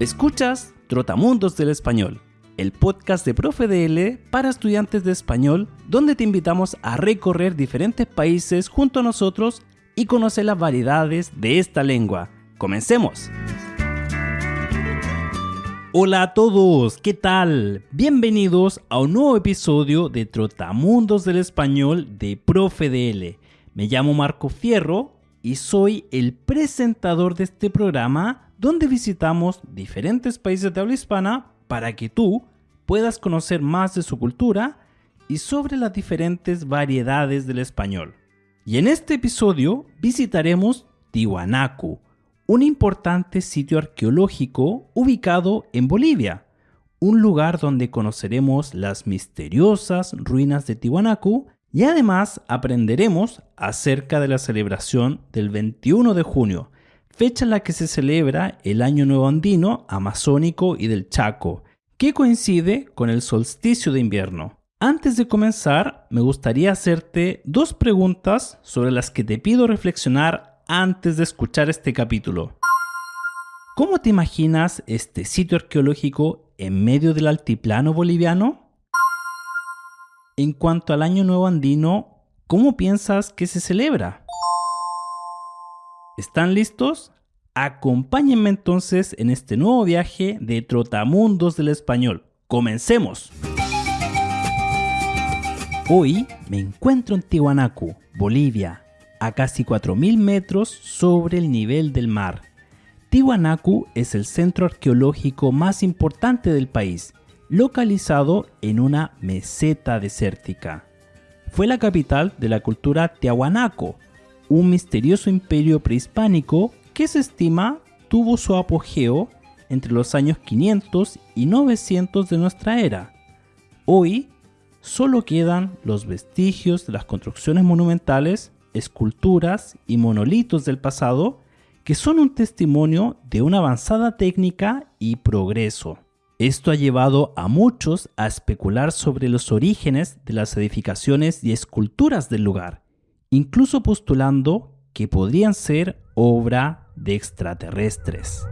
Escuchas Trotamundos del Español, el podcast de Profe DL para estudiantes de español, donde te invitamos a recorrer diferentes países junto a nosotros y conocer las variedades de esta lengua. ¡Comencemos! Hola a todos, ¿qué tal? Bienvenidos a un nuevo episodio de Trotamundos del Español de Profe DL. Me llamo Marco Fierro y soy el presentador de este programa donde visitamos diferentes países de habla hispana para que tú puedas conocer más de su cultura y sobre las diferentes variedades del español. Y en este episodio visitaremos Tiwanaku, un importante sitio arqueológico ubicado en Bolivia, un lugar donde conoceremos las misteriosas ruinas de Tiwanaku y además aprenderemos acerca de la celebración del 21 de junio, fecha en la que se celebra el Año Nuevo Andino, Amazónico y del Chaco, que coincide con el solsticio de invierno. Antes de comenzar, me gustaría hacerte dos preguntas sobre las que te pido reflexionar antes de escuchar este capítulo. ¿Cómo te imaginas este sitio arqueológico en medio del altiplano boliviano? En cuanto al Año Nuevo Andino, ¿cómo piensas que se celebra? ¿Están listos? Acompáñenme entonces en este nuevo viaje de Trotamundos del Español. ¡Comencemos! Hoy me encuentro en Tiwanaku, Bolivia, a casi 4.000 metros sobre el nivel del mar. Tiwanaku es el centro arqueológico más importante del país, localizado en una meseta desértica. Fue la capital de la cultura tiahuanaco, un misterioso imperio prehispánico que se estima tuvo su apogeo entre los años 500 y 900 de nuestra era. Hoy solo quedan los vestigios de las construcciones monumentales, esculturas y monolitos del pasado que son un testimonio de una avanzada técnica y progreso. Esto ha llevado a muchos a especular sobre los orígenes de las edificaciones y esculturas del lugar incluso postulando que podrían ser obra de extraterrestres.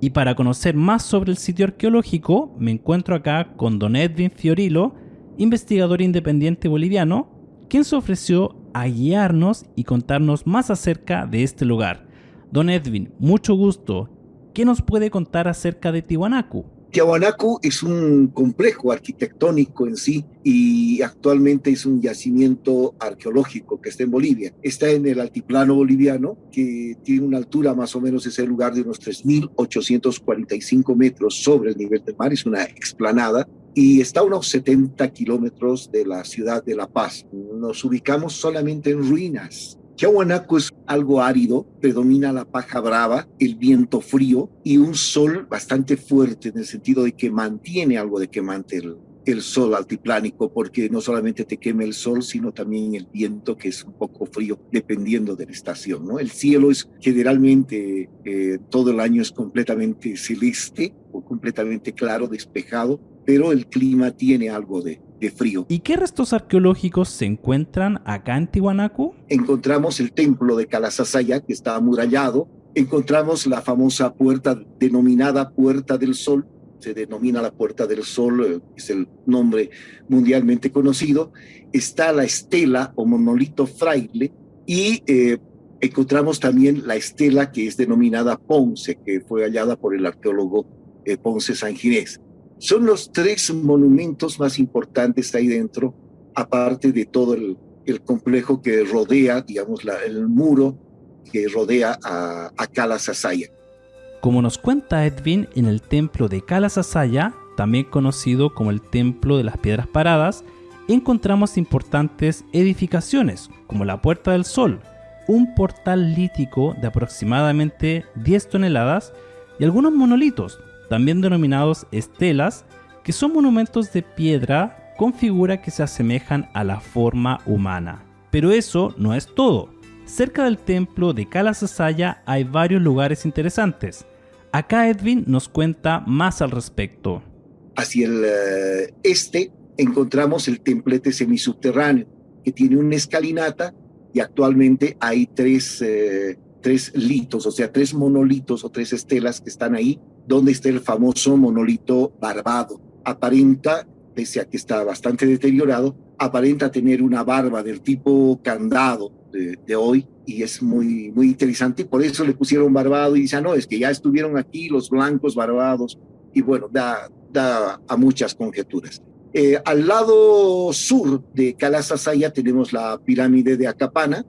Y para conocer más sobre el sitio arqueológico, me encuentro acá con don Edwin Fiorilo, investigador independiente boliviano, quien se ofreció a guiarnos y contarnos más acerca de este lugar. Don Edwin, mucho gusto. ¿Qué nos puede contar acerca de Tiwanaku? Tiahuanaco es un complejo arquitectónico en sí y actualmente es un yacimiento arqueológico que está en Bolivia. Está en el altiplano boliviano, que tiene una altura más o menos, ese lugar de unos 3.845 metros sobre el nivel del mar, es una explanada y está a unos 70 kilómetros de la ciudad de La Paz. Nos ubicamos solamente en ruinas Tiahuanaco es algo árido, predomina la paja brava, el viento frío y un sol bastante fuerte en el sentido de que mantiene algo de quemante el, el sol altiplánico, porque no solamente te quema el sol, sino también el viento, que es un poco frío, dependiendo de la estación. ¿no? El cielo es generalmente eh, todo el año es completamente celeste o completamente claro, despejado, pero el clima tiene algo de, de frío. ¿Y qué restos arqueológicos se encuentran acá en Tiwanaku? Encontramos el templo de Calasasaya, que está amurallado. Encontramos la famosa puerta denominada Puerta del Sol. Se denomina la Puerta del Sol, eh, es el nombre mundialmente conocido. Está la estela o monolito fraile y eh, encontramos también la estela que es denominada Ponce, que fue hallada por el arqueólogo eh, Ponce Sanginés. Son los tres monumentos más importantes ahí dentro, aparte de todo el, complejo que rodea, digamos, el muro que rodea a, a Kala Como nos cuenta Edwin, en el templo de Kala también conocido como el Templo de las Piedras Paradas, encontramos importantes edificaciones, como la Puerta del Sol, un portal lítico de aproximadamente 10 toneladas y algunos monolitos, también denominados estelas, que son monumentos de piedra con figuras que se asemejan a la forma humana. Pero eso no es todo. Cerca del templo de Kalasasaya hay varios lugares interesantes. Acá Edwin nos cuenta más al respecto. Hacia el eh, este encontramos el templete semisubterráneo, que tiene una escalinata y actualmente hay tres, eh, tres litos, o sea, tres monolitos o tres estelas que están ahí, donde está el famoso monolito barbado. Aparenta, pese a que está bastante deteriorado, aparenta tener una barba del tipo candado de, hoy y es muy, muy interesante. Por eso le pusieron barbado y dicen, no, es que ya estuvieron aquí los blancos barbados y bueno, da, da a muchas conjeturas. Eh, al lado sur de Calasasaya tenemos la pirámide de Acapana.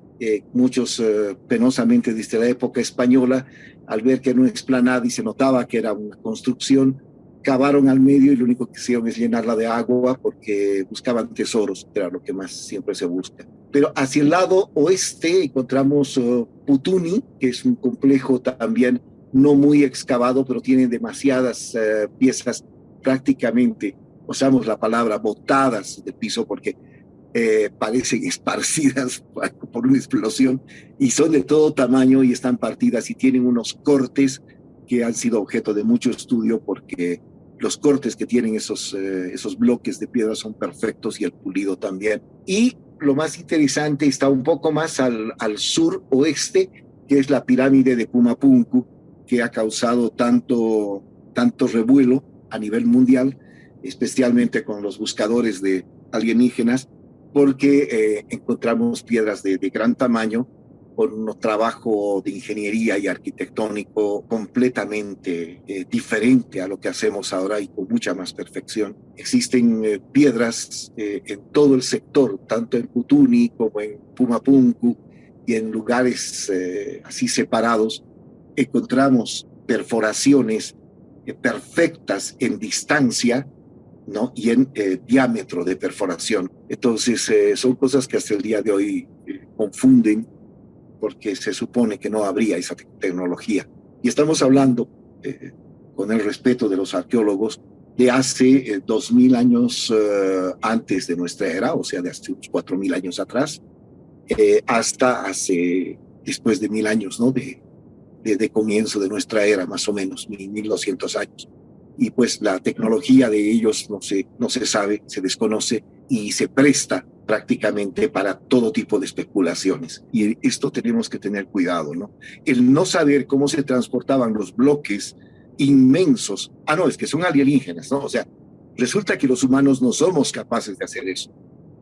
Muchos eh, penosamente desde la época española, al ver que no explanada y se notaba que era una construcción, cavaron al medio y lo único que hicieron es llenarla de agua porque buscaban tesoros, era lo que más siempre se busca. Pero hacia el lado oeste encontramos uh, Putuni, que es un complejo también no muy excavado, pero tiene demasiadas uh, piezas prácticamente usamos la palabra botadas de piso porque eh, parecen esparcidas por una explosión y son de todo tamaño y están partidas y tienen unos cortes que han sido objeto de mucho estudio porque los cortes que tienen esos, eh, esos bloques de piedra son perfectos y el pulido también. Y lo más interesante está un poco más al, al sur oeste, que es la pirámide de Pumapunku, que ha causado tanto, tanto revuelo a nivel mundial especialmente con los buscadores de alienígenas, porque eh, encontramos piedras de, gran tamaño con un trabajo de ingeniería y arquitectónico completamente eh, diferente a lo que hacemos ahora y con mucha más perfección. Existen eh, piedras en todo el sector, tanto en Putuni como en Pumapunku y en lugares así separados. Encontramos perforaciones perfectas en distancia ¿no? y en eh, diámetro de perforación. Entonces, eh, son cosas que hasta el día de hoy eh, confunden porque se supone que no habría esa tecnología. Y estamos hablando, con el respeto de los arqueólogos, de hace dos mil años antes de nuestra era, o sea, de hace unos cuatro mil años atrás, hasta hace, después de mil años, ¿no? De, de, de, comienzo de nuestra era, más o menos, mil doscientos años y pues la tecnología de ellos no se, no se sabe, se desconoce y se presta prácticamente para todo tipo de especulaciones. Y esto tenemos que tener cuidado, ¿no? El no saber cómo se transportaban los bloques inmensos. Ah, no, es que son alienígenas, ¿no? O sea, resulta que los humanos no somos capaces de hacer eso,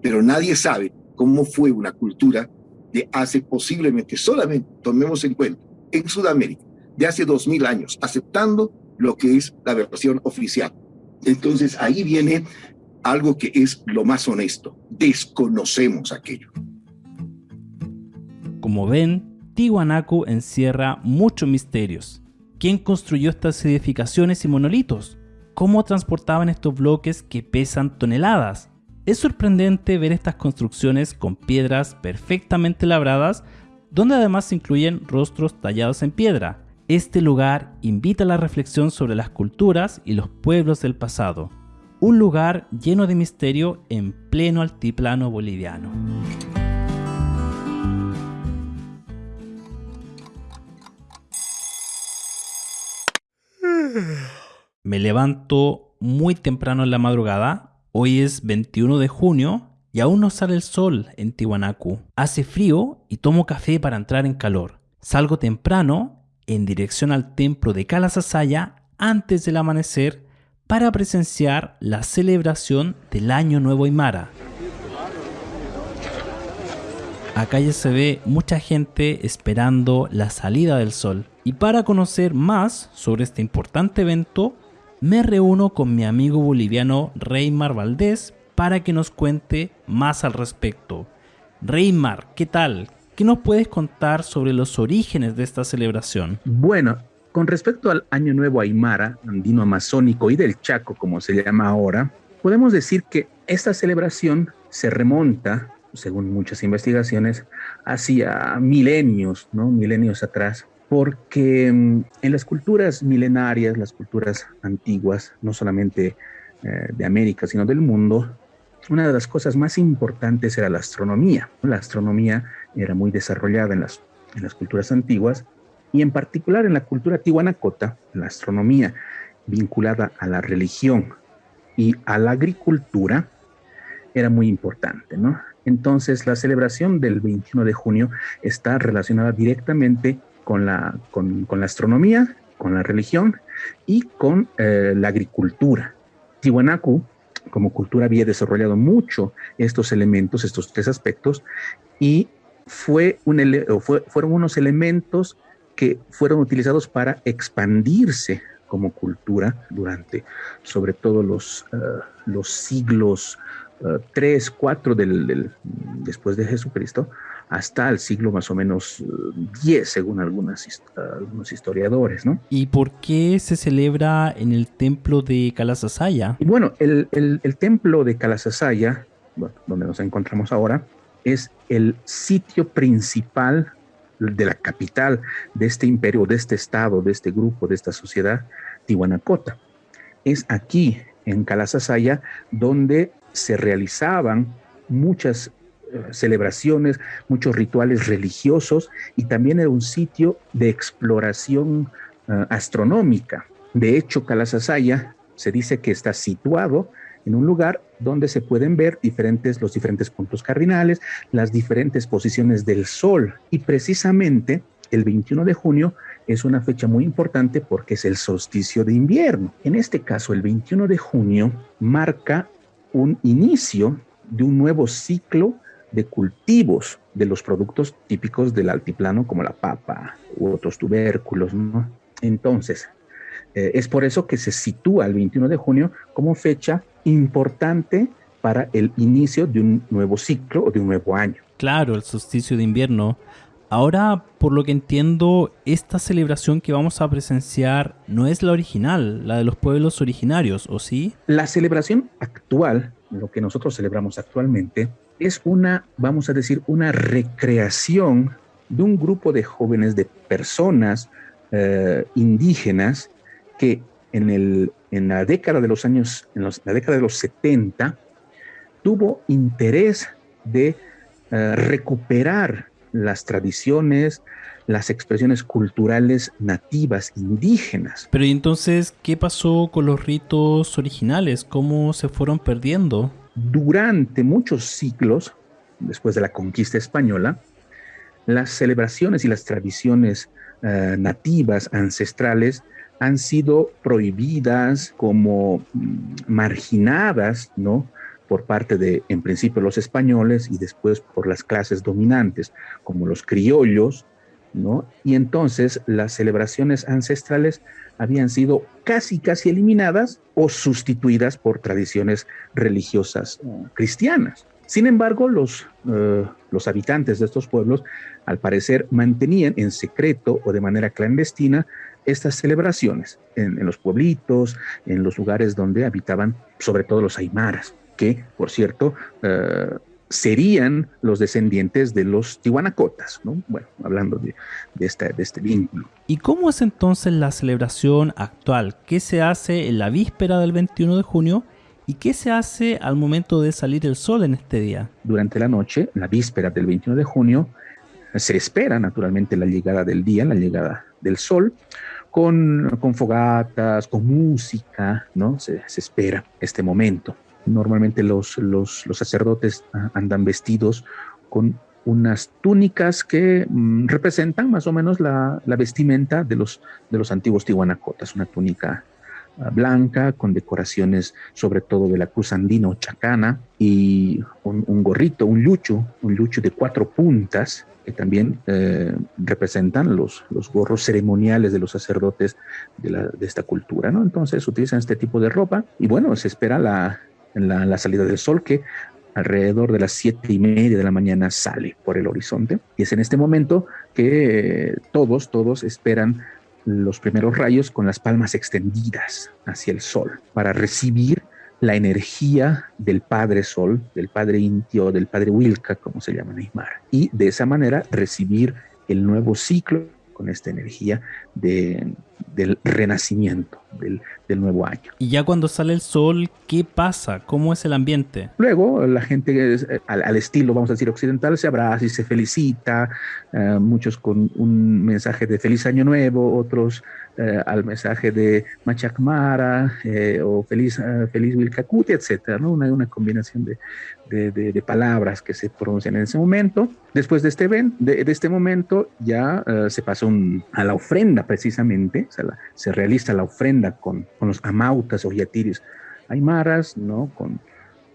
pero nadie sabe cómo fue una cultura de hace posiblemente, solamente, tomemos en cuenta, en Sudamérica, de hace dos mil años, aceptando lo que es la versión oficial. Entonces ahí viene algo que es lo más honesto. Desconocemos aquello. Como ven, Tiwanaku encierra muchos misterios. ¿Quién construyó estas edificaciones y monolitos? ¿Cómo transportaban estos bloques que pesan toneladas? Es sorprendente ver estas construcciones con piedras perfectamente labradas, donde además se incluyen rostros tallados en piedra, este lugar invita a la reflexión sobre las culturas y los pueblos del pasado, un lugar lleno de misterio en pleno altiplano boliviano. Me levanto muy temprano en la madrugada, hoy es 21 de junio y aún no sale el sol en Tiwanaku. Hace frío y tomo café para entrar en calor. Salgo temprano en dirección al templo de Calasasaya antes del amanecer para presenciar la celebración del Año Nuevo Aymara. Acá ya se ve mucha gente esperando la salida del sol. Y para conocer más sobre este importante evento, me reúno con mi amigo boliviano Reymar Valdés para que nos cuente más al respecto. Reymar, ¿qué tal? ¿Qué nos puedes contar sobre los orígenes de esta celebración? Bueno, con respecto al Año Nuevo Aymara, andino amazónico y del Chaco, como se llama ahora, podemos decir que esta celebración se remonta, según muchas investigaciones, hacia milenios, ¿no? Milenios atrás, porque mm, en las culturas milenarias, las culturas antiguas, no solamente eh, de América, sino del mundo, una de las cosas más importantes era la astronomía. La astronomía era muy desarrollada en las, en las culturas antiguas y en particular en la cultura tihuanacota, la astronomía vinculada a la religión y a la agricultura era muy importante, ¿no? Entonces la celebración del 21 de junio está relacionada directamente con la, con, la astronomía, con la religión y con eh, la agricultura. Tiwanaku, como cultura, había desarrollado mucho estos elementos, estos tres aspectos, y fue un fueron unos elementos que fueron utilizados para expandirse como cultura durante sobre todo los, eh, los siglos 3, 4 del, después de Jesucristo, hasta el siglo más o menos 10, eh, según algunas, algunos historiadores. ¿no? ¿Y por qué se celebra en el templo de Kalasasaya? Y bueno, el, el, templo de Kalasasaya, donde nos encontramos ahora, es el sitio principal de la capital de este imperio, de este estado, de este grupo, de esta sociedad, Tihuanacota. Es aquí, en Kalasasaya, donde se realizaban muchas eh, celebraciones, muchos rituales religiosos y también era un sitio de exploración eh, astronómica. De hecho, Calasasaya se dice que está situado en un lugar donde se pueden ver diferentes, los diferentes puntos cardinales, las diferentes posiciones del Sol. Y precisamente el 21 de junio es una fecha muy importante porque es el solsticio de invierno. En este caso, el 21 de junio marca un inicio de un nuevo ciclo de cultivos de los productos típicos del altiplano como la papa u otros tubérculos. Entonces, eh, es por eso que se sitúa el 21 de junio como fecha importante para el inicio de un nuevo ciclo o de un nuevo año. Claro, el solsticio de invierno Ahora, por lo que entiendo, esta celebración que vamos a presenciar no es la original, la de los pueblos originarios, ¿o sí? La celebración actual, lo que nosotros celebramos actualmente, es una, vamos a decir, una recreación de un grupo de jóvenes, de personas eh, indígenas que en, el, en la década de los años, en la década de los 70, tuvo interés de eh, recuperar las tradiciones, las expresiones culturales nativas, indígenas. Pero ¿y entonces qué pasó con los ritos originales? ¿Cómo se fueron perdiendo? Durante muchos siglos, después de la conquista española, las celebraciones y las tradiciones eh, nativas, ancestrales, han sido prohibidas como mm, marginadas, ¿no? por parte de, en principio, los españoles y después por las clases dominantes, como los criollos, ¿no? Y entonces las celebraciones ancestrales habían sido casi, casi eliminadas o sustituidas por tradiciones religiosas eh, cristianas. Sin embargo, los, eh, los habitantes de estos pueblos, al parecer, mantenían en secreto o de manera clandestina estas celebraciones en, en los pueblitos, en los lugares donde habitaban sobre todo los aymaras que, por cierto, eh, serían los descendientes de los tihuanacotas, ¿no? Bueno, hablando de, de, este, de este vínculo. ¿Y cómo es entonces la celebración actual? ¿Qué se hace en la víspera del 21 de junio? ¿Y qué se hace al momento de salir el sol en este día? Durante la noche, la víspera del 21 de junio, se espera naturalmente la llegada del día, la llegada del sol, con, con fogatas, con música, ¿no? Se, se espera este momento. Normalmente los, los, sacerdotes ah, andan vestidos con unas túnicas que mm, representan más o menos la, vestimenta de los, de los antiguos tihuanacotas, una túnica blanca con decoraciones sobre todo de la cruz andina o chacana y un, gorrito, un lucho, un lucho de cuatro puntas que también eh, representan los, los gorros ceremoniales de los sacerdotes de, esta cultura, ¿no? Entonces utilizan este tipo de ropa y bueno, se espera la, la, la salida del sol que alrededor de las siete y media de la mañana sale por el horizonte. Y es en este momento que todos, todos esperan los primeros rayos con las palmas extendidas hacia el sol para recibir la energía del Padre Sol, del Padre Intio, del Padre Wilka, como se llama Neymar. Y de esa manera recibir el nuevo ciclo con esta energía de, del renacimiento, del, nuevo año. Y ya cuando sale el sol, ¿qué pasa? ¿Cómo es el ambiente? Luego la gente eh, al, estilo, vamos a decir, occidental, se abraza y se felicita, eh, muchos con un mensaje de feliz año nuevo, otros eh, al mensaje de Machacmara o feliz, feliz Wilcacuti, etc. ¿no? Una, una combinación de, de, palabras que se pronuncian en ese momento. Después de este, evento, de, este momento ya se pasa a la ofrenda precisamente, se realiza la ofrenda con, con los amautas o yatiris aymaras, ¿no? Con,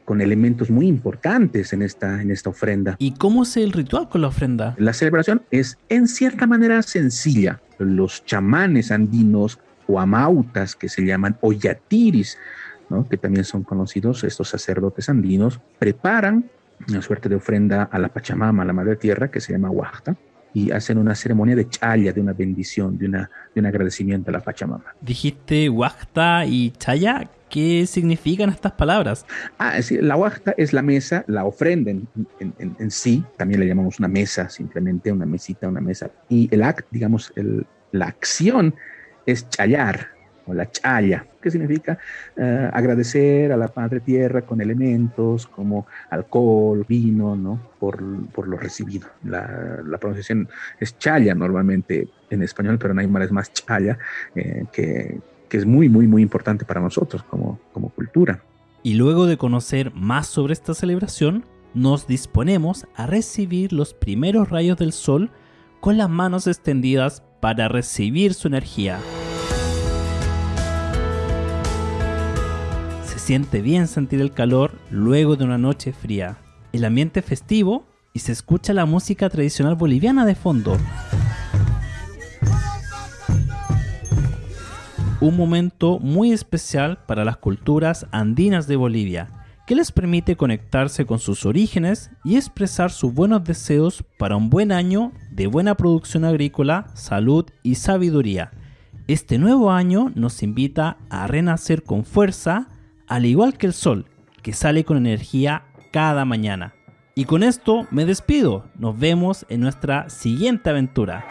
con elementos muy importantes en esta, en esta ofrenda. ¿Y cómo es el ritual con la ofrenda? La celebración es en cierta manera sencilla. Los chamanes andinos o amautas que se llaman o yatiris, ¿no? que también son conocidos estos sacerdotes andinos, preparan una suerte de ofrenda a la Pachamama, a la Madre Tierra, que se llama Huachta, y hacen una ceremonia de chaya, de una bendición, de, una, de un agradecimiento a la Pachamama. Dijiste Huachta y chaya. ¿Qué significan estas palabras? Ah, es la huachta es la mesa, la ofrenda en, en, sí, también le llamamos una mesa, simplemente una mesita, una mesa. Y el act, digamos, el, la acción es chayar, o la chaya, que significa eh, agradecer a la Padre Tierra con elementos como alcohol, vino, ¿no? Por, por lo recibido. La, la, pronunciación es chaya normalmente en español, pero en Aymara es más chaya, eh, que, que, es muy, muy, muy importante para nosotros como, como cultura. Y luego de conocer más sobre esta celebración, nos disponemos a recibir los primeros rayos del sol con las manos extendidas para recibir su energía. Siente bien sentir el calor luego de una noche fría. El ambiente festivo y se escucha la música tradicional boliviana de fondo. Un momento muy especial para las culturas andinas de Bolivia, que les permite conectarse con sus orígenes y expresar sus buenos deseos para un buen año de buena producción agrícola, salud y sabiduría. Este nuevo año nos invita a renacer con fuerza, al igual que el sol, que sale con energía cada mañana. Y con esto me despido. Nos vemos en nuestra siguiente aventura.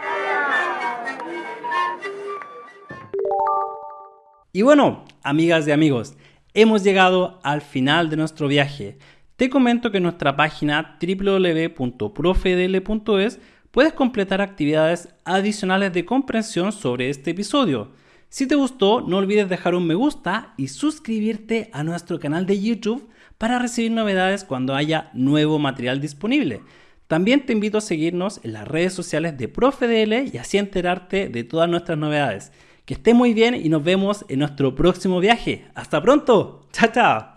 Y bueno, amigas y amigos, hemos llegado al final de nuestro viaje. Te comento que en nuestra página www.profedl.es puedes completar actividades adicionales de comprensión sobre este episodio. Si te gustó, no olvides dejar un me gusta y suscribirte a nuestro canal de YouTube para recibir novedades cuando haya nuevo material disponible. También te invito a seguirnos en las redes sociales de ProfeDL y así enterarte de todas nuestras novedades. Que esté muy bien y nos vemos en nuestro próximo viaje. ¡Hasta pronto! ¡Chao, chao!